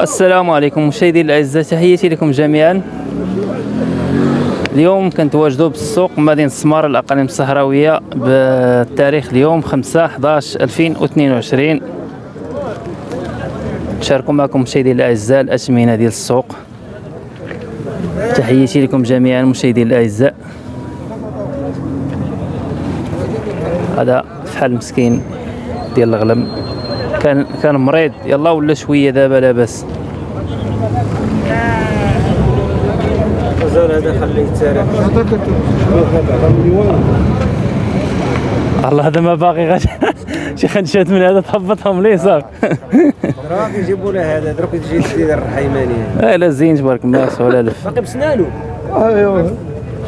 السلام عليكم مشاهدي الأعزاء تحياتي لكم جميعا. اليوم كنتواجدوا بالسوق مدينة السمار الأقاليم الصحراوية بالتاريخ اليوم 5 11 2022 نشاركوا معكم مشاهدي الأعزاء الأثمنة ديال السوق. تحياتي لكم جميعا مشاهدي الأعزاء. هذا فحال مسكين ديال الغلم. كان كان مريض. يلا ولا شوية دابا لاباس مازال هذا خليه يتسارع الله هذا ما باقي غير شي خنشات من هذا تهبطهم ليه صافي راك يجيبوا له هذا دروك تجي تدير الرحيمانيه آه لا زين تبارك الله سهل الف باقي بسنانو. ايوا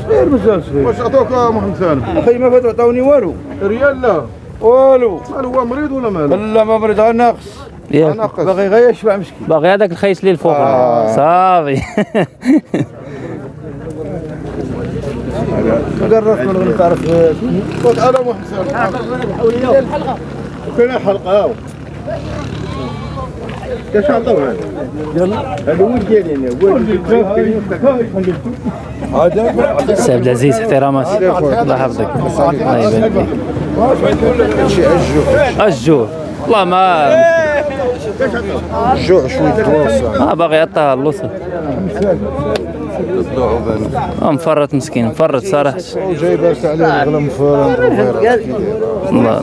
صغير مازال صغير واش عطوك محمد سالم؟ أخي ما فاتوا عطاوني والو. ريال لا. والو. مال هو مريض ولا ماله؟ لا ما مريض غير ناقص. ياك ناقص. باغي غير يشبع مسكين. باغي هذاك الخيس اللي الفوق صافي. قررت من تعرف. خذ على محمد سالم كاين حلقة. هاو كاش عطاو هذا؟ هذا هو ديالي أنا هو هذا سي عبد العزيز احترامات الله يحفظك. الله يبارك فيك الجوع. والله ما الجوع شوية تواصل ما باغي يعطيها اللوصه آه، مفرط مسكين مفرط صراحة. جايبه عليه الغلم فرن الله.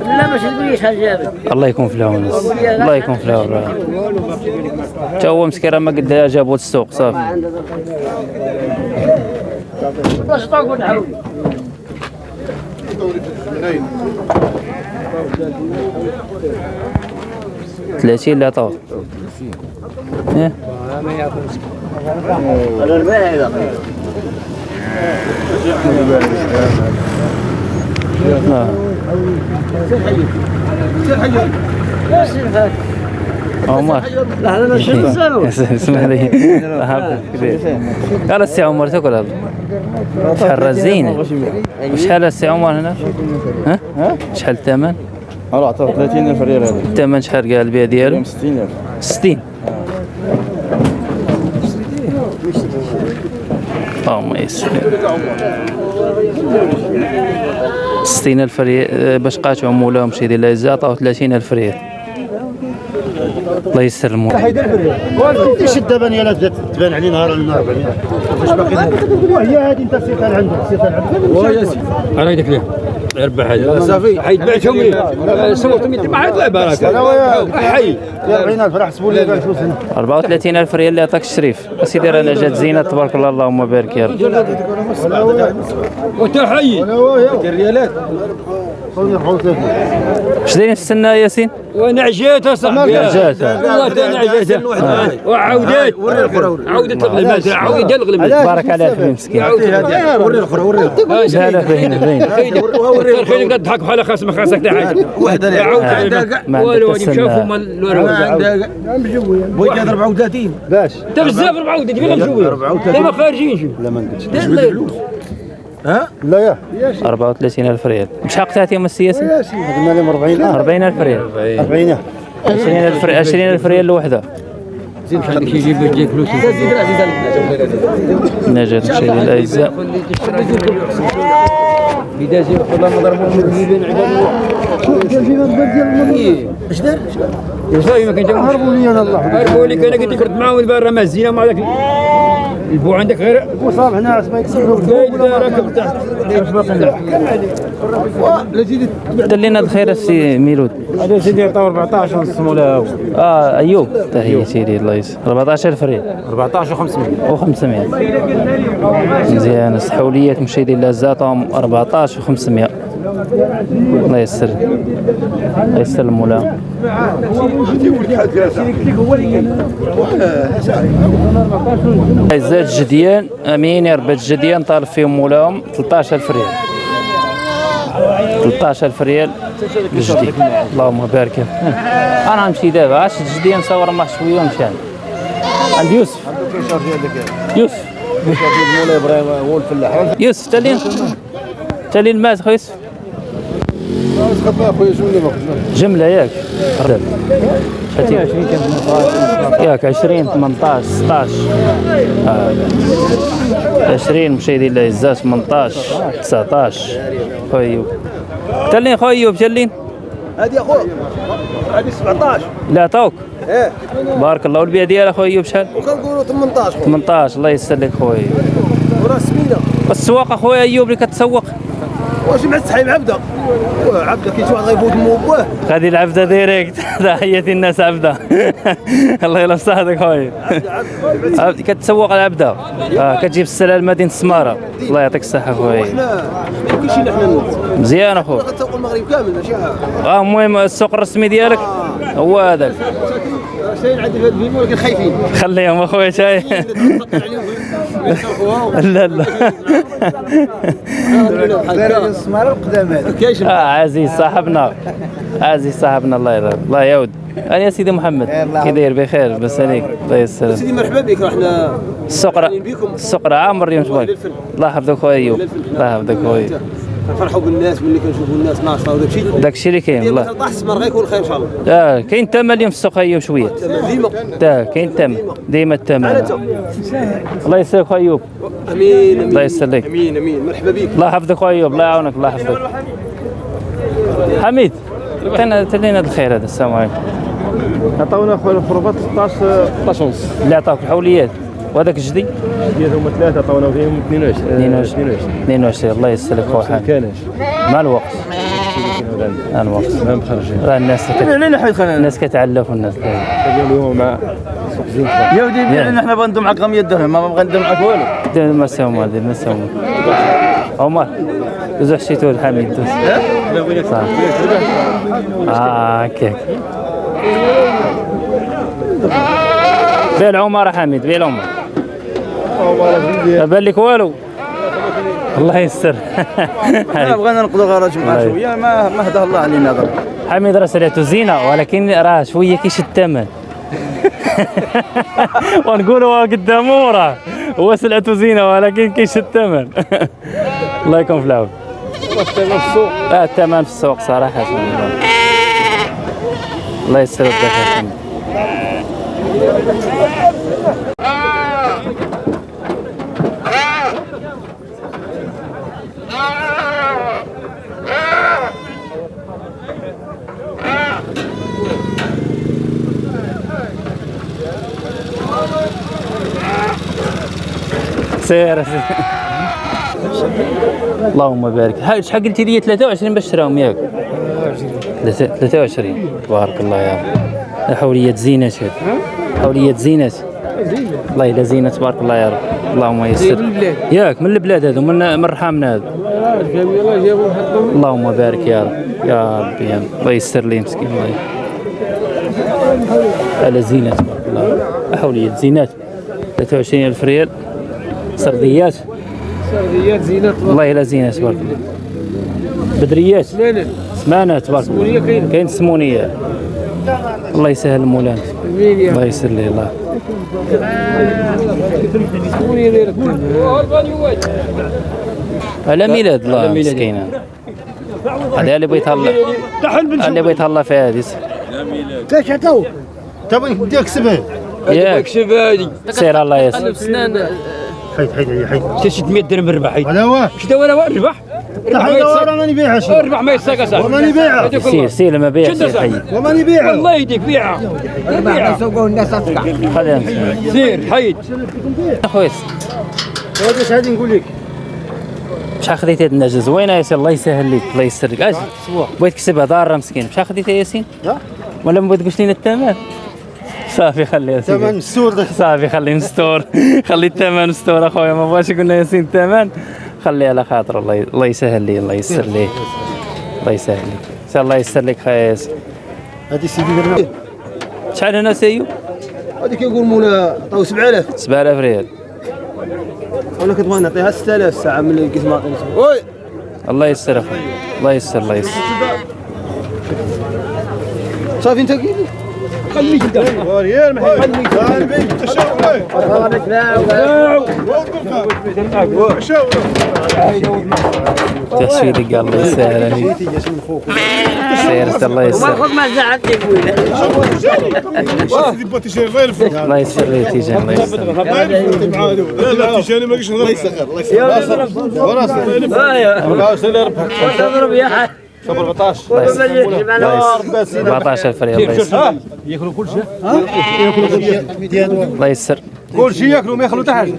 لا ما الله يكون في العون الله يكون في العون. تا هو مسكين راه ما قد جابوا السوق صافي. 30 لا؟ الربيع هذا آه. عمر. لا هذا ما شنو سالوا اسمح لي. قال السي عمر تاكل هذا. شحال راه زينه شحال السي عمر هنا؟ ها؟ شحال الثمن راه عطاه 30000 ريال هذا. الثمن شحال قال البيع ديالو؟ 60000 60 اللهم يسر 60 ألف ريال باش قاطعوا مولاهم شي ديال العزة عطاو 30 ألف ريال. الله يسر المولا إيش الدبن يا لا تبان عليه نهار النهار واش باقي وهي هذه أنت سيتها عندك سيتها عندك. أنا قلت لك اربح هذا صافي. حيد بعتهم لي صورتهم ما حيطلع بركة. حي. 40000 راه حسبوا لي قال فلوس هنا 34 ألف ريال اللي عطاك الشريف. أسيدي رانا جات زينة تبارك الله اللهم بارك يا رب. حي. خذني حوت اش دايرين في السنة يا. ياسين؟ وأنا عجيت اصاحبي عجات. والله أنا عجيت وعاودت عودت الغلبات عودت الغلبات بارك عليك في المسكين. وري الاخرى وري لا لا. باين باين خير خير قد ضحك بحال خاص ما خاصك حتى حاجة وحده عاود ما والو مال الوراق بغيت 34 باش انت بزاف 34 دابا مجوي دابا خارجين شوف لا ما نقدش دابا لا يا. 34 ألف ريال. شحال قطعتي؟ يا سيدي. قلنا لهم 40 40 ألف ريال. 40 20 ألف ريال 20 ألف ريال الوحدة خليك يجيب يجيك فلوس؟ نجاة مشاهدي الأعزاء بداية والله ما ضربوا من اش دار؟ صافي ما كان هربوا لي أنا الله. هربوا لك أنا قلت لك رد معاهم دابا راه مازينه مع ذاك البو عندك غير؟ وصاب هنا ما فايدة راكب تحت. دلينا الخير السي ميلود. هذا سيدي عطاو 14 ونص مولا آه أيوب. تحية سيدي الله يسر. 14000 ريال. 14 و500 و500 مزيان. السحوليات مشاهدي لازاتهم 14 و500 الله يسر الله يسر المولا عزات جديان آمين يا ربات جديان طالب فيهم مولاهم. 13000 ريال. 13000 ريال جدي. اللهم بارك. أنا نمشي دابا. عاش جدي نصور معه شوية ونمشي. عند يوسف. يوسف. يوسف تالين تالين الماس خو يوسف؟ خطا أخويا شنو اللي باقي؟ جملة ياك ياك 20 18 16 آه. 20 مشاهدين الاعزاء 18 19 خويا تلين خويا ايوب تلين هذه يا خويا. هذه 17 لا عطاوك إيه. بارك الله والبيع ديالها خويا ايوب شحال؟ وكنقولوا 18 خويا 18 الله يسلك خويا وراه سمينه والسواق أخويا ايوب اللي كتسوق. واش مع السحيب عبده؟ واه، عبده كي واحد غيفوت مو بواه غادي العبده ديريكت تحياتي الناس عبده. الله يلا صحتك خويا. عبد- كتسوق العبده آه كتجيب السلال مدينه السماره الله يعطيك الصحة خويا. مزيان أخويا. كنسوقوا المغرب كامل ماشي آه المهم السوق الرسمي ديالك هو هذاك. ساير عندي في هذا الفيلم ولكن خايفين. خليهم أخويا شاي. لا لا. السمارة عزيز صاحبنا. عزيز صاحبنا الله يرضى الله يعود. أنا يا سيدي محمد. كي داير بخير بس عليك الله يسلمك سيدي مرحبا بك راه حنا السوق السوق راه عامر اليوم الله يحفظك خويا. ايوب الله يحفظك خويا. كنفرحوا بالناس ملي كنشوفوا الناس ناشطة وداك الشيء. داك الشيء اللي كاين ديما الله. تلقى السمر غيكون خير إن شاء الله؟ آه كاين الثمن اليوم في السوق ايوب شوية ديما. تا كاين الثمن ديما الثمن الله يسلمك خويا أيوب. أمين الله يسلمك. أمين أمين. مرحبا بك الله يحفظك خويا أيوب الله يعاونك الله يحفظك. حميد عطينا تلينا الخير هذا السلام عليكم. عطاونا خويا الخروفات 16 16 ونص. اللي عطاوك الحوليات. وهذاك الجدي ديال هما ثلاثة عطاونا فيهم 22 22 22 الله يسلك خويا مع الوقت؟ مع الوقت. ما مخرجين راه الناس كت... حيت الناس كتعلف والناس اليوم مع يا ودي بيع حنا بغا ندوم معك 100 درهم ما بغا ندوم معك والو. دير ما مال دير ما ساو مال عمر دوز حشيتو الحميد دوز صح. آه هكاك بيع العمر حميد بيع العمر ما بان لك والو. الله يستر بغينا نقضوا غراج مع شوية ما ما هداه الله علينا ضرب حميد راه سريعته زينه ولكن راه شوية كيشد الثمن. ونقولوا قدامه وراه هو سلعته زينة ولكن كيشد الثمن. الله يكون في العون. الثمن في السوق. آه الثمن في السوق صراحة. الله يسر يدك سير. اللهم بارك. شحال قلتي لي؟ 23 باش شراهم ياك. 23 تبارك الله يا رب. حوليات زينات هاد حوليات زينات الله إلا زينة تبارك الله يا رب. اللهم يسر. ياك من البلاد هذو؟ من من رحامنا هذو؟ اللهم بارك يا رب. يا ربي يا رب. الله يسر لي مسكين الله. على زينة تبارك حوليات زينات. 23 ألف ريال. سرديات. سرديات زينات. والله إلا زينة تبارك الله. بدريات. سمانة تبارك الله. سمونية كاين. سمونية. الله يسهل مولانا. الله يسر لي الله. على ميلاد الله مسكينة. هذا اللي بغيت الله. اللي بغيت الله في هذه. كاش عطاوك؟ تبغي نديك سبعين ياك. سير الله يسر حيد حيد حيد حتى 600 درهم ربح حيد. ولا واه كدا ولا واه ربح. ورا ماني بيعها شي ربح ما يساق صاحبي وماني بيعها سير سير لما بيع سير حي وماني بيعها الله يهديك بيعها بيعها خلينا نسمع. سير حيد. اخويا هذا اش غادي نقول لك؟ شحال خديتي هاد النجا زوينه ياسين الله يسهل لك الله يسر لك أجي بغيت تكسبها ضاره مسكين شحال خديتي ياسين؟ ولا ما بغيت تقولش لنا الثمن صافي خليها سيدي. ثمن السور ده صافي خليه مستور خلي الثمن مستور أخويا ما بغاش يقول لنا ياسين الثمن خليه على خاطر الله ي- الله يسهل لي الله يسر لي. الله يسهل لك إن شاء الله يسر لك خويا ياسين هذه سيدي درنا. شحال هنا سيو؟ هذه كيقول مولا عطاو 7000 7000 ريال. وأنا كنت بغيت نعطيها 6000 الساعة ملي لقيت ما وي الله يسر أخويا. الله يسر الله يسر. صافي انت كيف خليك انت وريال محل قلبي تشاور شاور تحشي دق الله يسهل عليك سيرت الله يسهل خذ ما زعلت يقول سيدي بغا تيجاني الله الله يسر لي تيجان الله الله معاه لا لا تيجاني ما قلتش الله يسخر الله يسخر تضرب يا حي شوف 14 14 فريق الله يسر يأكلوا كل شيء. الله يسر كل شيء. يأكلوا ما يخلوا حتى حاجة.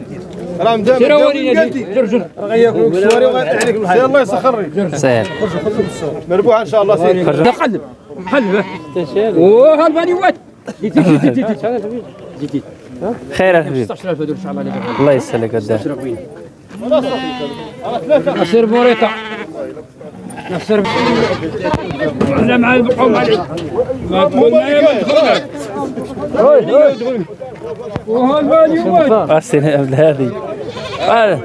راه مدام سير ورينا جر جر غياكلوا الكسواري وغيطيح عليك الله يسخر سهل مربوح إن شاء الله سيدي قلب. حلبه أوه هالباني وات. خير يا حبيبي. 16000 هذول إن شاء الله. عليك الله يسر لك قدام نصير بوريطة. نصير إحنا مع القوم عليك ما وهالباني وات أحسن قبل هذه. آه.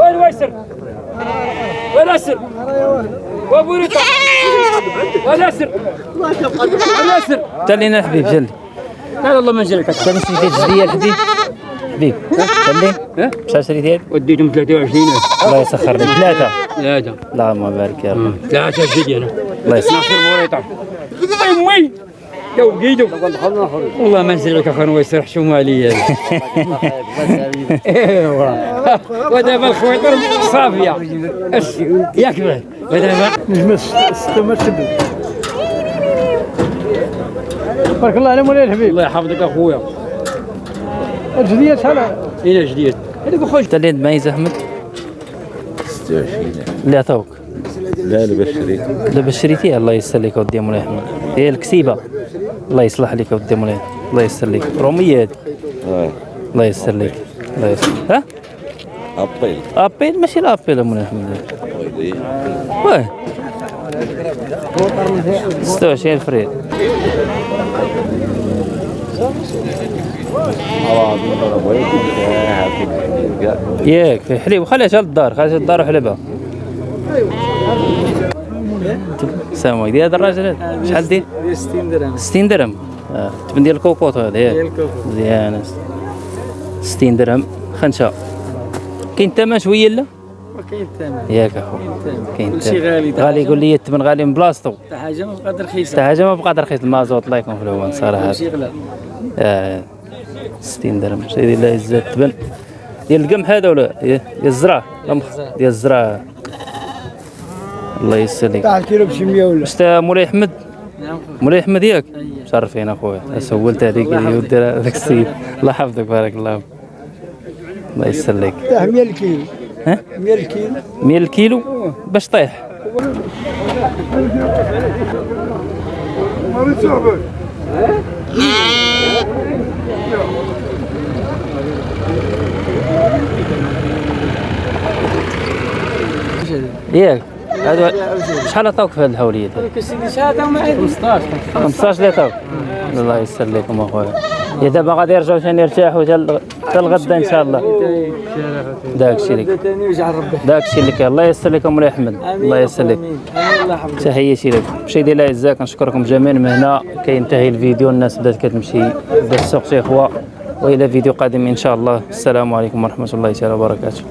وين ويسر؟ وين أسر؟ وابو ريطه وين اسر وين اسر جلينا الحبيب جلي لا والله ما نجلك كان شريتي جدية الحبيب؟ حبيب ها؟ شحال شريتي وديتهم 23 الله يسخر لك. ثلاثة. لا دا اللهم بارك يا رب. ثلاثة جدي أنا الله يسخر. بوريطه امي يا وقيدو. والله ما نزل لك أخوان ويسر حشومه عليا ايوا ودابا الخويطر صافية. ياك بعد ودابا بارك الله على مولاي الحبيب. الله يحفظك أخويا. الجدية شحال؟ إلى جديد. هذاك خويا اللي تميز أحمد؟ 26 اللي عطاوك. لا لا باش شريت. دابا شريتيه الله يسر لك اودي مولاي أحمد. هي الكسيبة. الله يصلح لك اودي مولاي. الله يسر لك. روميه هذه آه. الله يسر لك. الله يسر ها؟ أبيل. أبيل؟ ماشي يا مولاي احمد واه 26 فريد ياك في حليب. خليها شال الدار خليها الدار وحلبها. السلام عليكم هذا الراجل هذا. شحال دير؟ 60 درهم. 60 درهم. آه. تبن ديال الكوكوط هذا ياك. مزيان 60 درهم. خنشه كاين الثمن شوية لا؟ كاين الثمن ياك اخو كاين كلشي الثمن. غالي غالي يقول لي الثمن غالي من بلاصتو. حتى حاجة ما بقات رخيصه حتى حاجة ما بقات رخيص المازوت الله يكون في العون صراحة. كلشي غلا آه 60 درهم. سيدي الله يجزاك تبن ديال القمح هذا ولا؟ ديال الزرع. ديال الزرع. الله يسلمك. تاع الكيلو بشي 100 ولا؟ شتا مولاي أحمد؟ نعم مولاي أحمد ياك؟ شرفين أخويا. سولت هذيك اللي ودير هذاك السيد. الله يحفظك. بارك الله فيك. الله يسلمك تاع 100 الكيلو. ها؟ 100 الكيلو. 100 الكيلو؟ باش طيح. ياك هذا شحال عطاوك في عندي 15 15 اللي عطاوك الله يسر لكم أخويا. يا دابا غادي يرجعوا ثاني يرتاحوا حتى الغدا إن شاء الله. داك الشيء لك داك الشيء لك الله يسر لكم مولاي أحمد. الله يسر لك. تحياتي لك. مشاهدي الاعزاء كنشكركم جميعا من هنا. كينتهي الفيديو. الناس بدات كتمشي. بدا السوق شي إخوة. وإلى فيديو قادم إن شاء الله. السلام عليكم ورحمة الله تعالى وبركاته.